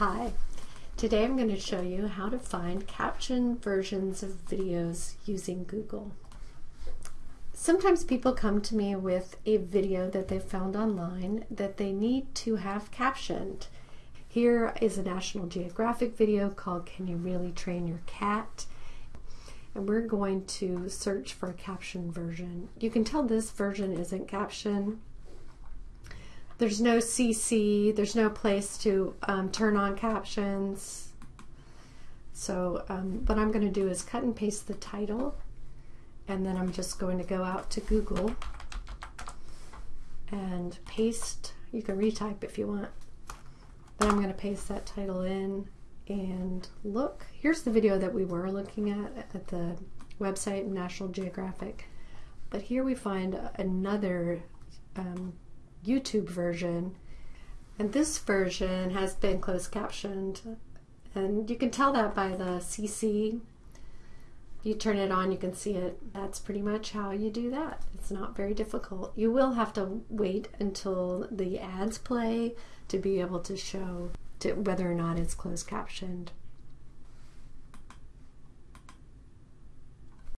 Hi, today I'm going to show you how to find caption versions of videos using Google. Sometimes people come to me with a video that they found online that they need to have captioned. Here is a National Geographic video called Can You Really Train Your Cat? And we're going to search for a caption version. You can tell this version isn't captioned there's no CC, there's no place to um, turn on captions. So um, what I'm going to do is cut and paste the title and then I'm just going to go out to Google and paste. You can retype if you want. Then I'm going to paste that title in and look. Here's the video that we were looking at at the website National Geographic. But here we find another um, YouTube version. And this version has been closed captioned. And you can tell that by the CC. You turn it on, you can see it. That's pretty much how you do that. It's not very difficult. You will have to wait until the ads play to be able to show to whether or not it's closed captioned.